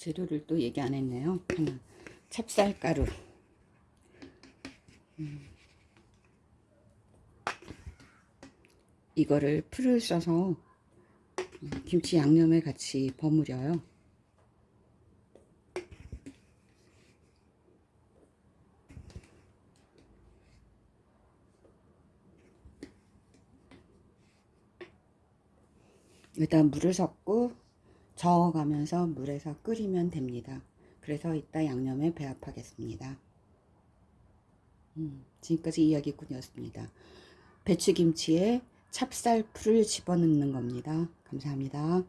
재료를 또 얘기 안 했네요. 하나, 찹쌀가루. 음. 이거를 풀을 써서 음, 김치 양념에 같이 버무려요. 일단 물을 섞고 저어가면서 물에서 끓이면 됩니다. 그래서 이따 양념에 배합하겠습니다. 음, 지금까지 이야기꾼이었습니다. 배추김치에 찹쌀풀을 집어넣는 겁니다. 감사합니다.